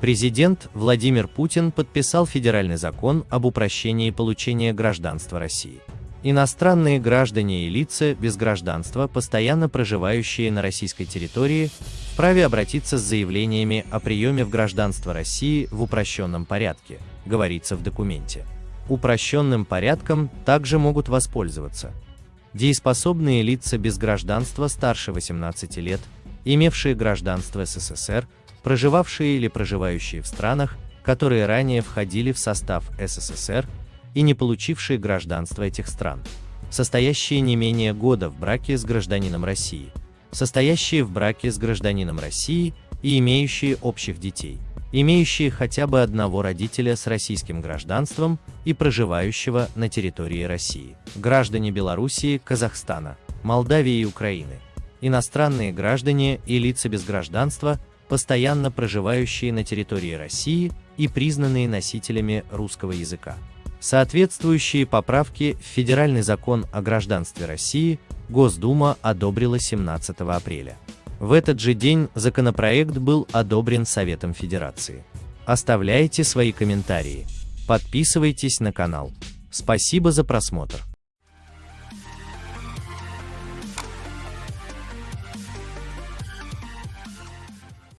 Президент Владимир Путин подписал федеральный закон об упрощении получения гражданства России. Иностранные граждане и лица без гражданства, постоянно проживающие на российской территории, вправе обратиться с заявлениями о приеме в гражданство России в упрощенном порядке, говорится в документе. Упрощенным порядком также могут воспользоваться дееспособные лица без гражданства старше 18 лет, имевшие гражданство СССР, проживавшие или проживающие в странах, которые ранее входили в состав СССР и не получившие гражданство этих стран, состоящие не менее года в браке с гражданином России, состоящие в браке с гражданином России и имеющие общих детей, имеющие хотя бы одного родителя с российским гражданством и проживающего на территории России, граждане Белоруссии, Казахстана, Молдавии и Украины, иностранные граждане и лица без гражданства, постоянно проживающие на территории России и признанные носителями русского языка. Соответствующие поправки в Федеральный закон о гражданстве России Госдума одобрила 17 апреля. В этот же день законопроект был одобрен Советом Федерации. Оставляйте свои комментарии. Подписывайтесь на канал. Спасибо за просмотр.